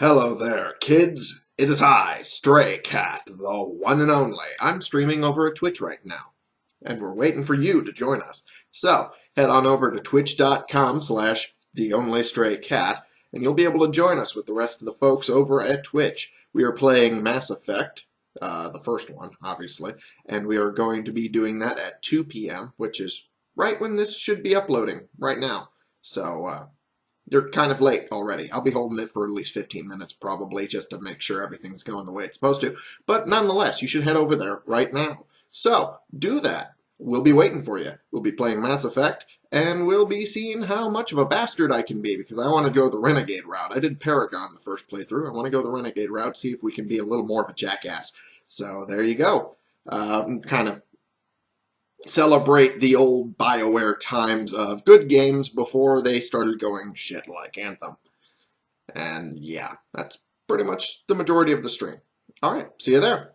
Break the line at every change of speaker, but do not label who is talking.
Hello there, kids. It is I, Stray Cat, the one and only. I'm streaming over at Twitch right now, and we're waiting for you to join us. So, head on over to twitch.com slash the only stray cat, and you'll be able to join us with the rest of the folks over at Twitch. We are playing Mass Effect, uh, the first one, obviously, and we are going to be doing that at 2 p.m., which is right when this should be uploading, right now. So, uh, you're kind of late already. I'll be holding it for at least 15 minutes probably just to make sure everything's going the way it's supposed to. But nonetheless, you should head over there right now. So, do that. We'll be waiting for you. We'll be playing Mass Effect, and we'll be seeing how much of a bastard I can be, because I want to go the Renegade route. I did Paragon the first playthrough. I want to go the Renegade route, see if we can be a little more of a jackass. So, there you go. Um, kind of celebrate the old BioWare times of good games before they started going shit like Anthem. And yeah, that's pretty much the majority of the stream. All right, see you there.